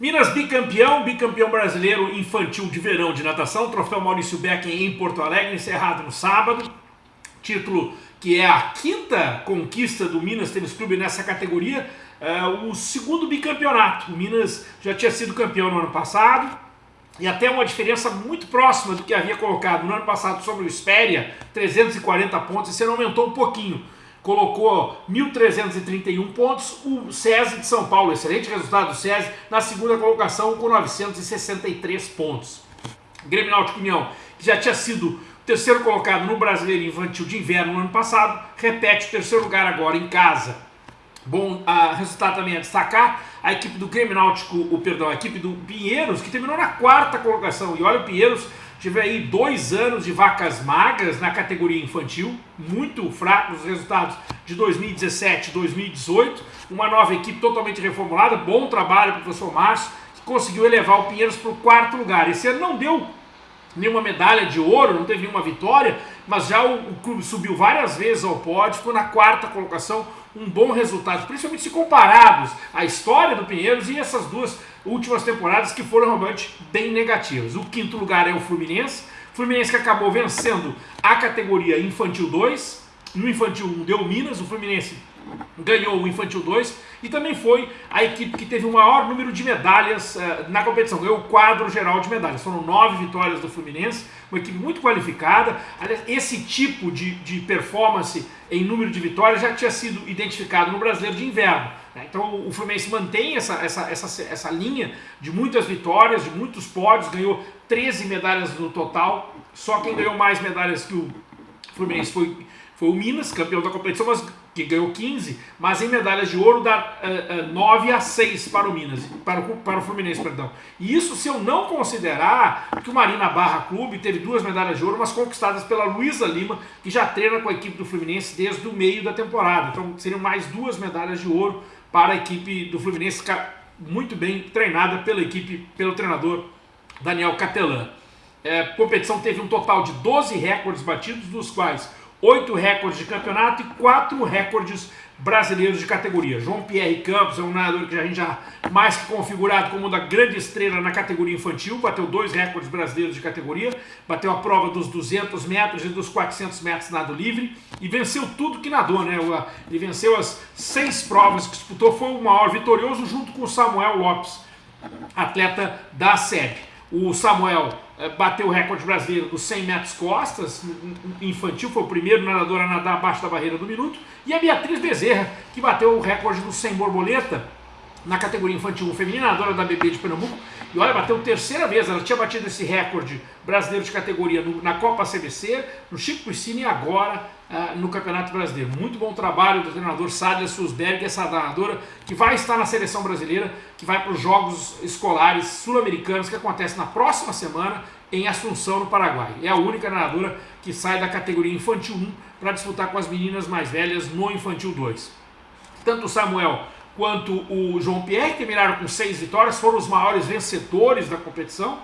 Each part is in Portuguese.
Minas bicampeão, bicampeão brasileiro infantil de verão de natação, troféu Maurício Beck em Porto Alegre, encerrado no sábado. Título que é a quinta conquista do Minas Tênis Clube nessa categoria, é o segundo bicampeonato. O Minas já tinha sido campeão no ano passado, e até uma diferença muito próxima do que havia colocado no ano passado sobre o Espéria, 340 pontos, esse ano aumentou um pouquinho colocou 1.331 pontos, o SESI de São Paulo, excelente resultado do SESI, na segunda colocação com 963 pontos. Grêmio Náutico União, que já tinha sido terceiro colocado no Brasileiro Infantil de Inverno no ano passado, repete o terceiro lugar agora em casa. Bom uh, resultado também a destacar, a equipe do Grêmio Náutico, o, perdão, a equipe do Pinheiros, que terminou na quarta colocação, e olha o Pinheiros, Tive aí dois anos de vacas magras na categoria infantil, muito fracos os resultados de 2017 e 2018. Uma nova equipe totalmente reformulada, bom trabalho para o professor Márcio, que conseguiu elevar o Pinheiros para o quarto lugar. Esse ano não deu nenhuma medalha de ouro, não teve nenhuma vitória, mas já o, o clube subiu várias vezes ao pódio, ficou na quarta colocação, um bom resultado, principalmente se comparados à história do Pinheiros e essas duas últimas temporadas que foram realmente bem negativas. O quinto lugar é o Fluminense, Fluminense que acabou vencendo a categoria Infantil 2, no Infantil 1 deu Minas, o Fluminense ganhou o Infantil 2 e também foi a equipe que teve o maior número de medalhas uh, na competição, ganhou o quadro geral de medalhas. Foram nove vitórias do Fluminense, uma equipe muito qualificada. Esse tipo de, de performance em número de vitórias já tinha sido identificado no Brasileiro de Inverno. Né? Então o Fluminense mantém essa, essa, essa, essa linha de muitas vitórias, de muitos pódios, ganhou 13 medalhas no total. Só quem ganhou mais medalhas que o Fluminense foi, foi o Minas, campeão da competição, mas que ganhou 15, mas em medalhas de ouro dá uh, uh, 9 a 6 para o Minas, para o, para o Fluminense, perdão. E isso se eu não considerar que o Marina Barra Clube teve duas medalhas de ouro, mas conquistadas pela Luísa Lima, que já treina com a equipe do Fluminense desde o meio da temporada. Então seriam mais duas medalhas de ouro para a equipe do Fluminense, muito bem treinada pela equipe, pelo treinador Daniel Catelan. É, competição teve um total de 12 recordes batidos, dos quais 8 recordes de campeonato e 4 recordes brasileiros de categoria. João Pierre Campos é um nadador que a gente já mais configurado como da grande estrela na categoria infantil, bateu dois recordes brasileiros de categoria, bateu a prova dos 200 metros e dos 400 metros nado livre e venceu tudo que nadou, né? Ele venceu as seis provas que disputou, foi o maior vitorioso junto com o Samuel Lopes, atleta da SEB. O Samuel bateu o recorde brasileiro dos 100 metros costas, infantil, foi o primeiro nadador a nadar abaixo da barreira do minuto, e a Beatriz Bezerra, que bateu o recorde dos 100 borboleta na categoria infantil feminina, nadadora da BB de Pernambuco, e olha, bateu terceira vez, ela tinha batido esse recorde brasileiro de categoria no, na Copa CBC, no Chico Piscina e agora uh, no Campeonato Brasileiro. Muito bom trabalho do treinador Sádia Susberg, essa nadadora que vai estar na seleção brasileira, que vai para os Jogos Escolares Sul-Americanos que acontece na próxima semana em Assunção, no Paraguai. É a única nadadora que sai da categoria Infantil 1 para disputar com as meninas mais velhas no Infantil 2. Tanto Samuel quanto o João Pierre, terminaram com seis vitórias, foram os maiores vencedores da competição.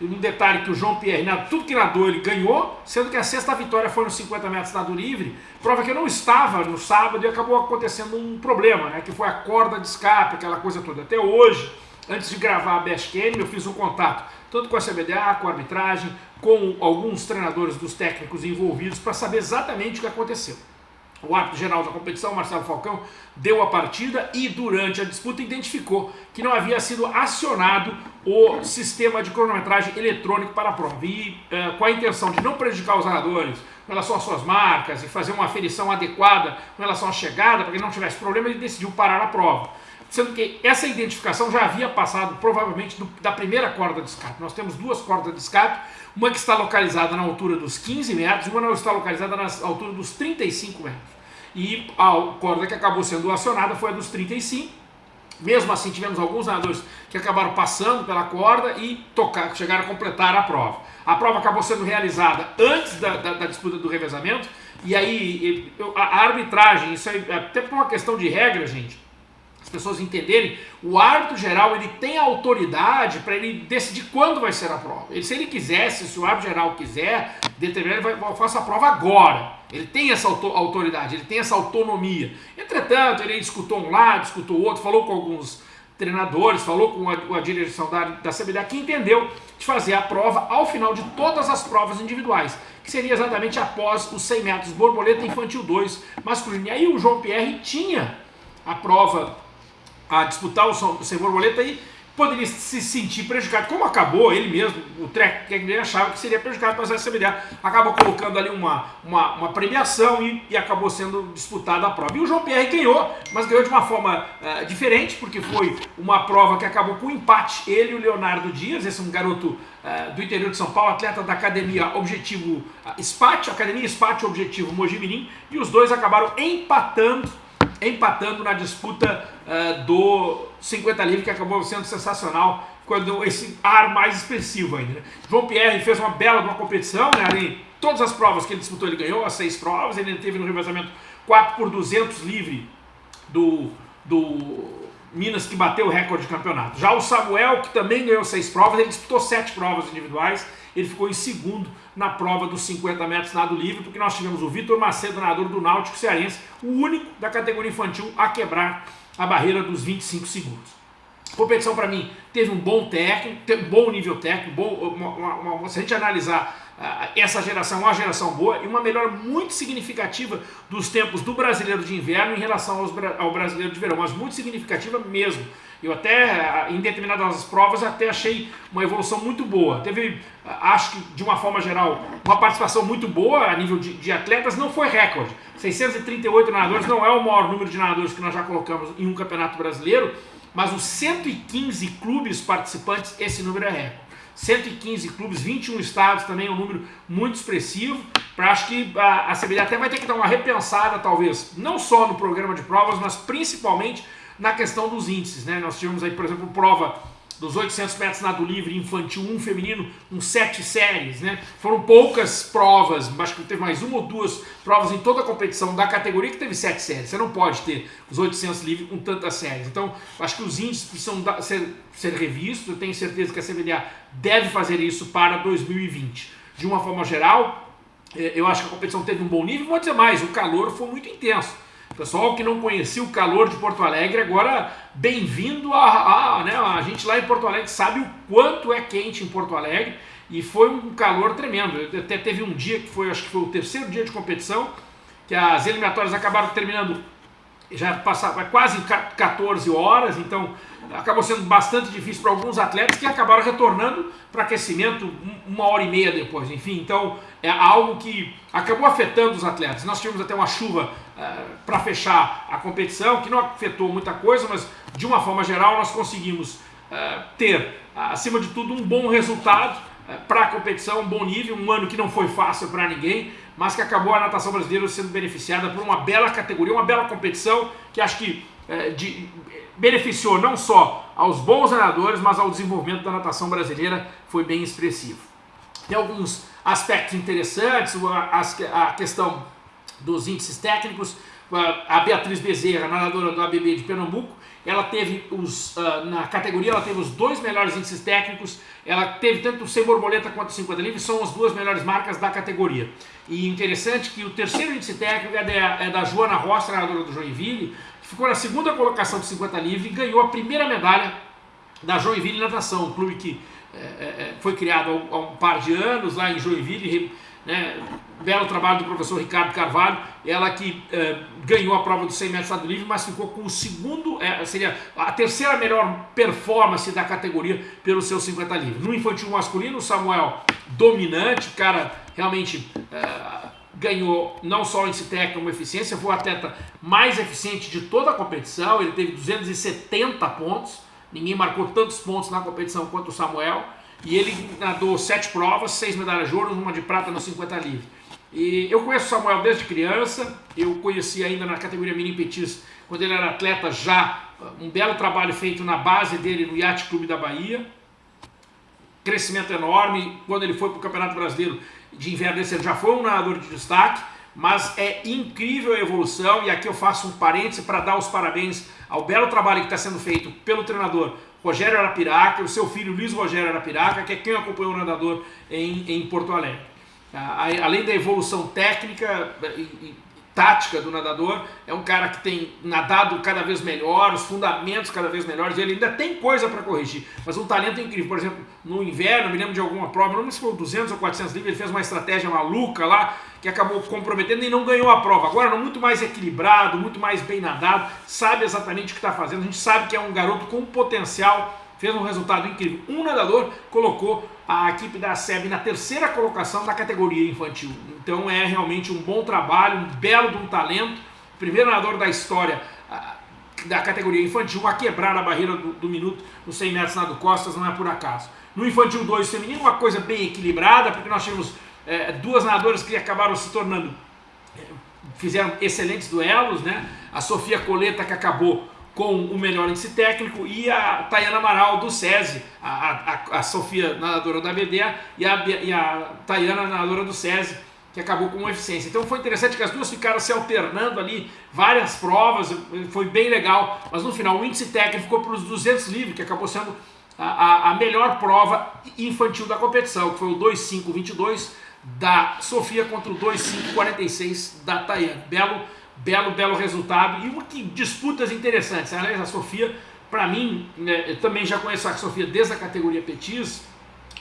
Um detalhe que o João Pierre, tudo que nadou, ele ganhou, sendo que a sexta vitória foi nos 50 metros nado livre, prova que eu não estava no sábado e acabou acontecendo um problema, né, que foi a corda de escape, aquela coisa toda. Até hoje, antes de gravar a Best Game, eu fiz um contato tanto com a CBDA, com a arbitragem, com alguns treinadores dos técnicos envolvidos para saber exatamente o que aconteceu. O árbitro geral da competição, Marcelo Falcão, deu a partida e durante a disputa identificou que não havia sido acionado o sistema de cronometragem eletrônico para a prova. E eh, com a intenção de não prejudicar os nadadores com relação às suas marcas e fazer uma aferição adequada com relação à chegada, para que não tivesse problema, ele decidiu parar a prova. Sendo que essa identificação já havia passado provavelmente do, da primeira corda de escape. Nós temos duas cordas de escape, uma que está localizada na altura dos 15 metros e uma que está localizada na altura dos 35 metros. E a corda que acabou sendo acionada foi a dos 35. Mesmo assim, tivemos alguns nadadores que acabaram passando pela corda e tocar, chegaram a completar a prova. A prova acabou sendo realizada antes da, da, da disputa do revezamento, e aí a arbitragem, isso aí, até por uma questão de regra, gente, as pessoas entenderem, o árbitro geral ele tem autoridade para ele decidir quando vai ser a prova. Ele, se ele quisesse, se o árbitro geral quiser, determinar, ele vai fazer a prova agora. Ele tem essa autoridade, ele tem essa autonomia. Entretanto, ele discutou um lado, discutou outro, falou com alguns treinadores, falou com a, a direção da, da CBDA, que entendeu de fazer a prova ao final de todas as provas individuais, que seria exatamente após os 100 metros borboleta infantil 2 masculino. E aí o João Pierre tinha a prova a disputar o 100 borboleta e poderia se sentir prejudicado. Como acabou, ele mesmo, o Trek ele achava que seria prejudicado, mas a CBDA acaba colocando ali uma, uma, uma premiação e, e, acabou sendo disputada a prova. E o João Pierre ganhou, mas ganhou de uma forma uh, diferente, porque foi uma prova que acabou com empate, ele e o Leonardo Dias, esse é um garoto uh, do interior de São Paulo, atleta da Academia Objetivo uh, SPAT, Academia SPAT Objetivo Mojimirim, e os dois acabaram empatando empatando na disputa uh, do 50 livre, que acabou sendo sensacional, quando esse ar mais expressivo ainda. Né? João Pierre fez uma bela uma competição, né? Ali, todas as provas que ele disputou, ele ganhou, as seis provas, ele teve no revezamento 4 por 200 livre do, do Minas, que bateu o recorde de campeonato. Já o Samuel, que também ganhou seis provas, ele disputou sete provas individuais, ele ficou em segundo na prova dos 50 metros nado livre, porque nós tivemos o Vitor Macedo, nadador do Náutico Cearense, o único da categoria infantil a quebrar a barreira dos 25 segundos. Competição para mim teve um bom técnico, teve um bom nível técnico, bom, uma, uma, uma, se a gente analisar uh, essa geração, uma geração boa e uma melhora muito significativa dos tempos do brasileiro de inverno em relação aos, ao brasileiro de verão, mas muito significativa mesmo. Eu até, em determinadas provas, até achei uma evolução muito boa. Teve, acho que de uma forma geral, uma participação muito boa a nível de, de atletas, não foi recorde. 638 nadadores não é o maior número de nadadores que nós já colocamos em um campeonato brasileiro, mas os 115 clubes participantes, esse número é recorde. 115 clubes, 21 estados também é um número muito expressivo. Acho que a, a CBD até vai ter que dar uma repensada, talvez, não só no programa de provas, mas principalmente na questão dos índices. Né? Nós tivemos aí, por exemplo, prova dos 800 metros nado livre infantil 1 feminino, com sete séries, né? Foram poucas provas, acho que teve mais uma ou duas provas em toda a competição da categoria que teve sete séries. Você não pode ter os 800 livre com tantas séries. Então, acho que os índices precisam ser, ser revistos. Eu tenho certeza que a CBDA deve fazer isso para 2020. De uma forma geral, eh, eu acho que a competição teve um bom nível. Vou dizer mais, o calor foi muito intenso. Pessoal que não conhecia o calor de Porto Alegre, agora bem-vindo a, a, né, a gente lá em Porto Alegre sabe o quanto é quente em Porto Alegre e foi um calor tremendo. Até teve um dia que foi, acho que foi o terceiro dia de competição, que as eliminatórias acabaram terminando já passava quase 14 horas, então acabou sendo bastante difícil para alguns atletas que acabaram retornando para aquecimento uma hora e meia depois. Enfim, então é algo que acabou afetando os atletas. Nós tivemos até uma chuva uh, para fechar a competição, que não afetou muita coisa, mas de uma forma geral nós conseguimos uh, ter, acima de tudo, um bom resultado uh, para a competição, um bom nível, um ano que não foi fácil para ninguém, mas que acabou a natação brasileira sendo beneficiada por uma bela categoria, uma bela competição que acho que de, beneficiou não só aos bons nadadores, mas ao desenvolvimento da natação brasileira, foi bem expressivo. Tem alguns aspectos interessantes, a, a questão dos índices técnicos, a Beatriz Bezerra, nadadora do ABB de Pernambuco, ela teve os, uh, na categoria, ela teve os dois melhores índices técnicos, ela teve tanto o 100 borboleta quanto o 50 livre, são as duas melhores marcas da categoria. E interessante que o terceiro índice técnico é da, é da Joana Rocha, nadadora do Joinville, que ficou na segunda colocação do 50 livre e ganhou a primeira medalha da Joinville Natação, um clube que é, é, foi criado há um par de anos lá em Joinville, né, belo trabalho do professor Ricardo Carvalho, ela que é, ganhou a prova dos 100 metros do livre, mas ficou com o segundo, é, seria a terceira melhor performance da categoria pelo seu 50 livre. No infantil masculino, o Samuel dominante, cara realmente é, ganhou não só esse técnico como eficiência, foi o atleta mais eficiente de toda a competição, ele teve 270 pontos, ninguém marcou tantos pontos na competição quanto o Samuel, e ele nadou sete provas, seis medalhas de ouro, uma de prata no 50 livre. E eu conheço o Samuel desde criança, eu conheci ainda na categoria mini petis, quando ele era atleta já, um belo trabalho feito na base dele no Yacht Clube da Bahia. Crescimento enorme, quando ele foi para o Campeonato Brasileiro de Inverno, ele já foi um nadador de destaque, mas é incrível a evolução, e aqui eu faço um parêntese para dar os parabéns ao belo trabalho que está sendo feito pelo treinador Rogério Arapiraca, o seu filho Luiz Rogério Arapiraca, que é quem acompanhou o nadador em, em Porto Alegre. Ah, além da evolução técnica, tática do nadador, é um cara que tem nadado cada vez melhor, os fundamentos cada vez melhores, ele ainda tem coisa para corrigir, mas um talento incrível, por exemplo, no inverno, me lembro de alguma prova, não lembro se foi 200 ou 400 livros, ele fez uma estratégia maluca lá, que acabou comprometendo e não ganhou a prova, agora muito mais equilibrado, muito mais bem nadado, sabe exatamente o que está fazendo, a gente sabe que é um garoto com potencial, fez um resultado incrível. Um nadador colocou a equipe da SEB na terceira colocação da categoria infantil. Então é realmente um bom trabalho, um belo de um talento. Primeiro nadador da história da categoria infantil a quebrar a barreira do, do minuto nos 100 metros nado costas, não é por acaso. No infantil 2 feminino, uma coisa bem equilibrada, porque nós tivemos é, duas nadadoras que acabaram se tornando, é, fizeram excelentes duelos, né? A Sofia Coleta que acabou com o melhor índice técnico e a Tayana Amaral do SESI, a, a, a Sofia, nadadora da BDA, e a, e a Tayana, nadadora do SESI, que acabou com eficiência. Então foi interessante que as duas ficaram se alternando ali, várias provas, foi bem legal, mas no final o índice técnico ficou para os 200 livres, que acabou sendo a, a, melhor prova infantil da competição, que foi o 2.5.22 da Sofia contra o 2.5.46 da Tayana. Belo belo, belo resultado e que disputas interessantes. Aliás, a Sofia, para mim, né, também já conheço a Sofia desde a categoria Petis,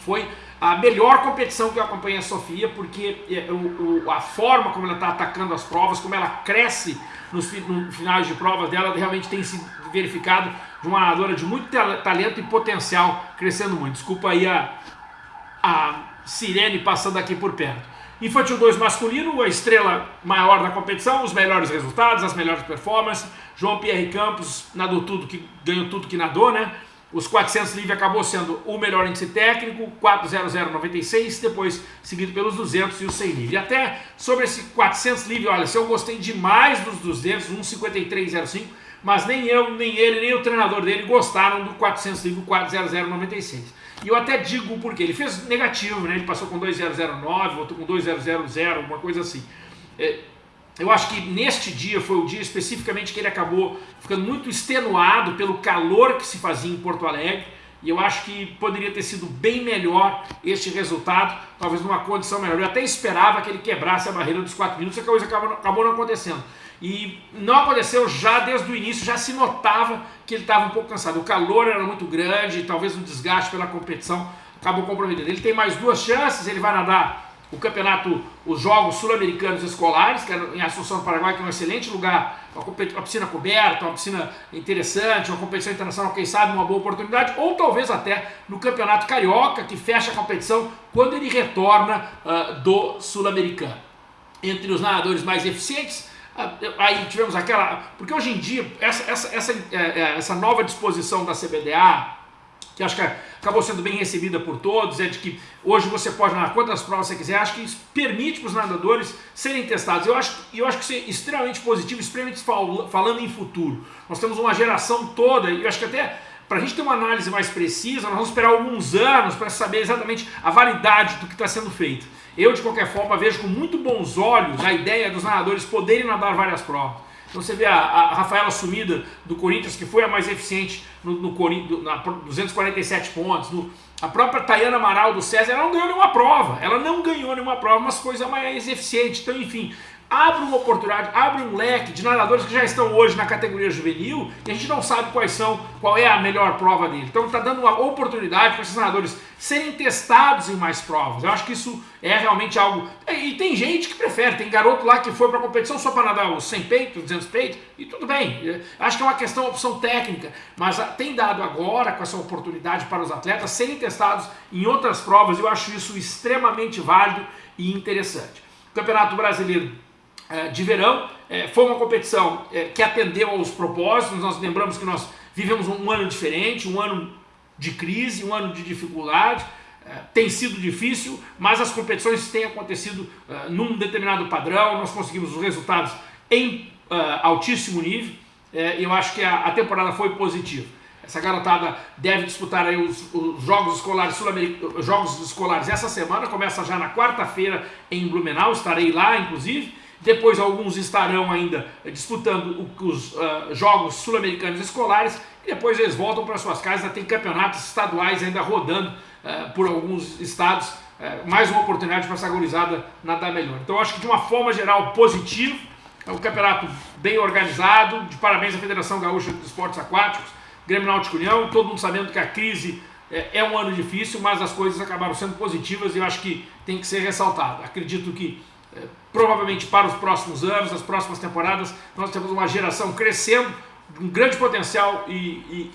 foi a melhor competição que eu acompanhei a Sofia, porque é, o, o, a forma como ela está atacando as provas, como ela cresce nos, nos finais de provas dela, realmente tem se verificado de uma nadadora de muito talento e potencial, crescendo muito. Desculpa aí a, a sirene passando aqui por perto. Infantil 2 masculino, a estrela maior da competição, os melhores resultados, as melhores performances. João Pierre Campos nadou tudo, que ganhou tudo que nadou, né? Os 400 livre acabou sendo o melhor índice técnico, 40096, depois seguido pelos 200 e o 100 livre. Até sobre esse 400 livre, olha, se eu gostei demais dos 200, 15305, mas nem eu, nem ele, nem o treinador dele gostaram do 400 livre 40096. E eu até digo porque ele fez negativo, né? Ele passou com 2009, outro com 2000, alguma coisa assim. É, eu acho que neste dia foi o dia especificamente que ele acabou ficando muito extenuado pelo calor que se fazia em Porto Alegre. E eu acho que poderia ter sido bem melhor este resultado, talvez numa condição melhor. Eu até esperava que ele quebrasse a barreira dos 4 minutos, a coisa acabou, acabou não acontecendo. E não aconteceu já desde o início, já se notava que ele estava um pouco cansado. O calor era muito grande, talvez o desgaste pela competição acabou comprometendo. Ele tem mais duas chances, ele vai nadar o campeonato, os Jogos Sul-Americanos Escolares, que é em Assunção do Paraguai, que é um excelente lugar, uma, uma, piscina coberta, uma piscina interessante, uma competição internacional, quem sabe, uma boa oportunidade, ou talvez até no Campeonato Carioca, que fecha a competição quando ele retorna uh, do Sul-Americano. Entre os nadadores mais eficientes, aí tivemos aquela... Porque hoje em dia, essa, essa, essa, é, é, essa nova disposição da CBDA, que acho que acabou sendo bem recebida por todos, é de que hoje você pode nadar quantas provas você quiser, acho que isso permite para os nadadores serem testados. Eu acho, eu acho que isso é extremamente positivo, extremamente falando em futuro. Nós temos uma geração toda, e eu acho que até para a gente ter uma análise mais precisa, nós vamos esperar alguns anos para saber exatamente a validade do que está sendo feito. Eu, de qualquer forma, vejo com muito bons olhos a ideia dos nadadores poderem nadar várias provas. Então você vê a, a Rafaela Sumida do Corinthians, que foi a mais eficiente no, no na 247 pontos. No, a própria Tayana Amaral do César, ela não ganhou nenhuma prova. Ela não ganhou nenhuma prova, mas foi a mais eficiente. Então, enfim, abre uma oportunidade, abre um leque de nadadores que já estão hoje na categoria juvenil e a gente não sabe quais são, qual é a melhor prova dele. Então está dando uma oportunidade para esses nadadores serem testados em mais provas. Eu acho que isso é realmente algo... E tem gente que prefere, tem garoto lá que foi para a competição só para nadar os 100 peitos, 200 peitos, e tudo bem. Acho que é uma questão, opção técnica, mas tem dado agora com essa oportunidade para os atletas serem testados em outras provas, eu acho isso extremamente válido e interessante. Campeonato Brasileiro é, de verão. É, foi uma competição é, que atendeu aos propósitos, nós lembramos que nós vivemos um ano diferente, um ano de crise, um ano de dificuldade, tem sido difícil, mas as competições têm acontecido num determinado padrão, nós conseguimos os resultados em altíssimo nível, eu acho que a, temporada foi positiva. Essa garotada deve disputar aí os, os Jogos Escolares Sul-Americanos, Jogos Escolares essa semana, começa já na quarta-feira em Blumenau, estarei lá inclusive, depois alguns estarão ainda disputando os uh, Jogos Sul-Americanos Escolares. E depois eles voltam para suas casas, tem campeonatos estaduais ainda rodando uh, por alguns estados, uh, mais uma oportunidade para essa gurizada nadar melhor. Então acho que de uma forma geral positivo, É um campeonato bem organizado, de parabéns à Federação Gaúcha de Esportes Aquáticos, Grêmio Náutico União, todo mundo sabendo que a crise é, é, um ano difícil, mas as coisas acabaram sendo positivas e eu acho que tem que ser ressaltado. Acredito que provavelmente para os próximos anos, as próximas temporadas, nós temos uma geração crescendo, um grande potencial e, e,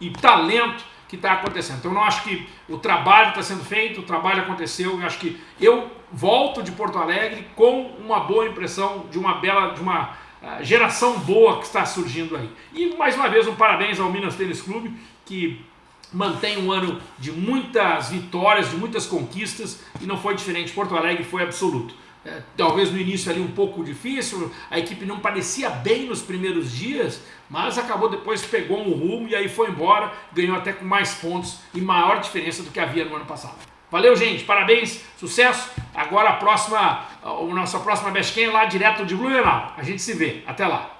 e, e talento que está acontecendo. Então eu acho que o trabalho está sendo feito, o trabalho aconteceu, eu acho que eu volto de Porto Alegre com uma boa impressão de uma bela, de uma uh, geração boa que está surgindo aí. E mais uma vez um parabéns ao Minas Tênis Clube, que mantém um ano de muitas vitórias, de muitas conquistas, e não foi diferente, Porto Alegre foi absoluto. É, talvez no início ali um pouco difícil, a equipe não parecia bem nos primeiros dias, mas acabou depois, pegou um rumo e aí foi embora, ganhou até com mais pontos e maior diferença do que havia no ano passado. Valeu, gente, parabéns, sucesso. Agora a próxima, a nossa próxima Best é lá direto de Blumenau. A gente se vê. Até lá.